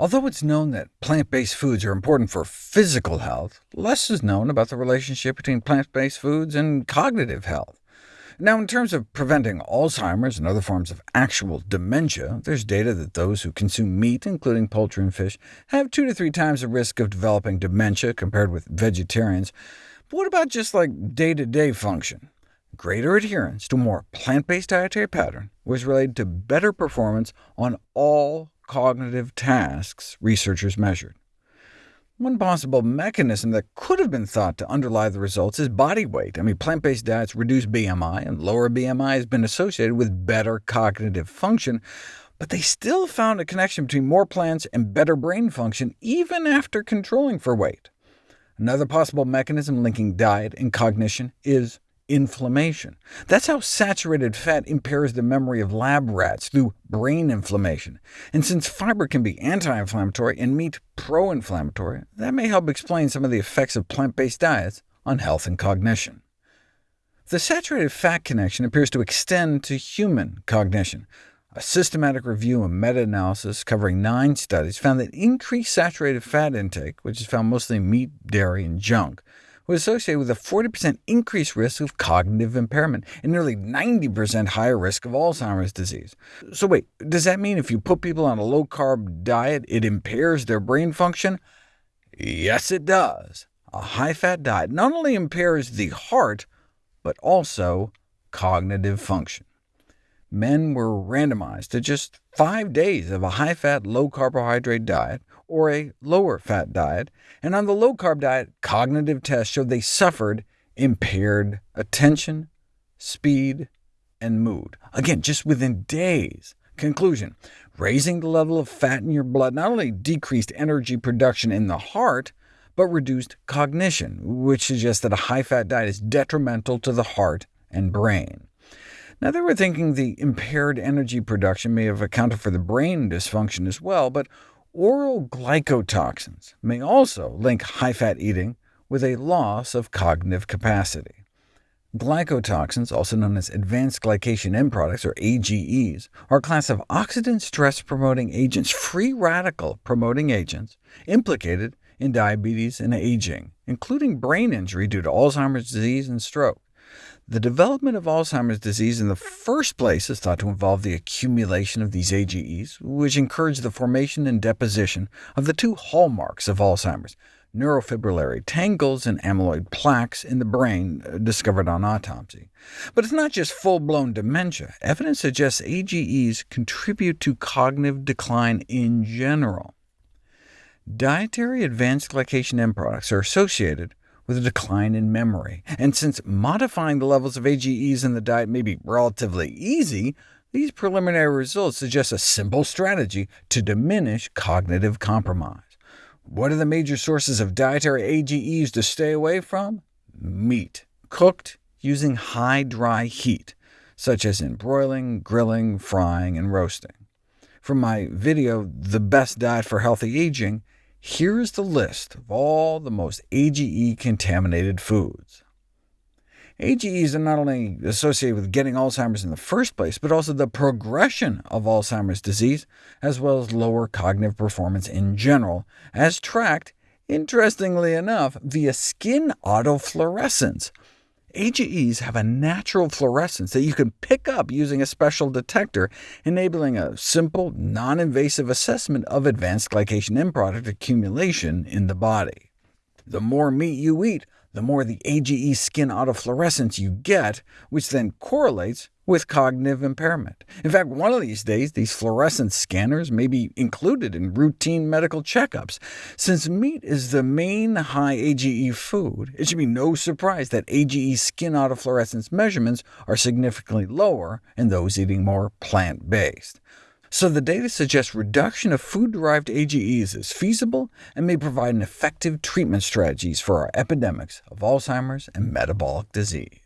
Although it's known that plant-based foods are important for physical health, less is known about the relationship between plant-based foods and cognitive health. Now, in terms of preventing Alzheimer's and other forms of actual dementia, there's data that those who consume meat, including poultry and fish, have two to three times the risk of developing dementia compared with vegetarians. But what about just like day-to-day -day function? Greater adherence to a more plant-based dietary pattern was related to better performance on all cognitive tasks researchers measured. One possible mechanism that could have been thought to underlie the results is body weight. I mean, plant-based diets reduce BMI, and lower BMI has been associated with better cognitive function, but they still found a connection between more plants and better brain function, even after controlling for weight. Another possible mechanism linking diet and cognition is inflammation. That's how saturated fat impairs the memory of lab rats through brain inflammation. And since fiber can be anti-inflammatory and meat pro-inflammatory, that may help explain some of the effects of plant-based diets on health and cognition. The saturated fat connection appears to extend to human cognition. A systematic review and meta-analysis covering nine studies found that increased saturated fat intake, which is found mostly in meat, dairy, and junk, was associated with a 40% increased risk of cognitive impairment and nearly 90% higher risk of Alzheimer's disease. So wait, does that mean if you put people on a low-carb diet, it impairs their brain function? Yes, it does. A high-fat diet not only impairs the heart, but also cognitive function. Men were randomized to just five days of a high-fat, low-carbohydrate diet, or a lower-fat diet, and on the low-carb diet, cognitive tests showed they suffered impaired attention, speed, and mood. Again, just within days. Conclusion, raising the level of fat in your blood not only decreased energy production in the heart, but reduced cognition, which suggests that a high-fat diet is detrimental to the heart and brain. Now, they were thinking the impaired energy production may have accounted for the brain dysfunction as well, but Oral glycotoxins may also link high-fat eating with a loss of cognitive capacity. Glycotoxins, also known as advanced glycation end products, or AGEs, are a class of oxidant stress-promoting agents, free radical-promoting agents, implicated in diabetes and aging, including brain injury due to Alzheimer's disease and stroke. The development of Alzheimer's disease in the first place is thought to involve the accumulation of these AGEs, which encourage the formation and deposition of the two hallmarks of Alzheimer's, neurofibrillary tangles and amyloid plaques in the brain uh, discovered on autopsy. But it's not just full-blown dementia. Evidence suggests AGEs contribute to cognitive decline in general. Dietary advanced glycation end products are associated with a decline in memory. And since modifying the levels of AGEs in the diet may be relatively easy, these preliminary results suggest a simple strategy to diminish cognitive compromise. What are the major sources of dietary AGEs to stay away from? Meat, cooked using high dry heat, such as in broiling, grilling, frying, and roasting. From my video, The Best Diet for Healthy Aging, here is the list of all the most AGE-contaminated foods. AGEs are not only associated with getting Alzheimer's in the first place, but also the progression of Alzheimer's disease, as well as lower cognitive performance in general, as tracked, interestingly enough, via skin autofluorescence, AGEs have a natural fluorescence that you can pick up using a special detector, enabling a simple, non-invasive assessment of advanced glycation end product accumulation in the body. The more meat you eat, the more the AGE skin autofluorescence you get, which then correlates with cognitive impairment. In fact, one of these days, these fluorescence scanners may be included in routine medical checkups. Since meat is the main high AGE food, it should be no surprise that AGE skin autofluorescence measurements are significantly lower in those eating more plant-based. So the data suggests reduction of food-derived AGEs is feasible and may provide an effective treatment strategies for our epidemics of Alzheimer's and metabolic disease.